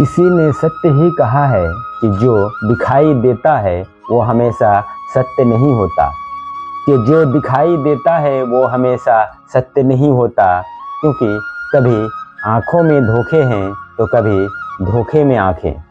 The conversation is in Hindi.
किसी ने सत्य ही कहा है कि जो दिखाई देता है, वो हमेशा सत्य नहीं होता। कि जो दिखाई देता है, वो हमेशा सत्य नहीं होता। क्योंकि कभी आँखों में धोखे हैं तो कभी धोखे में आँखें।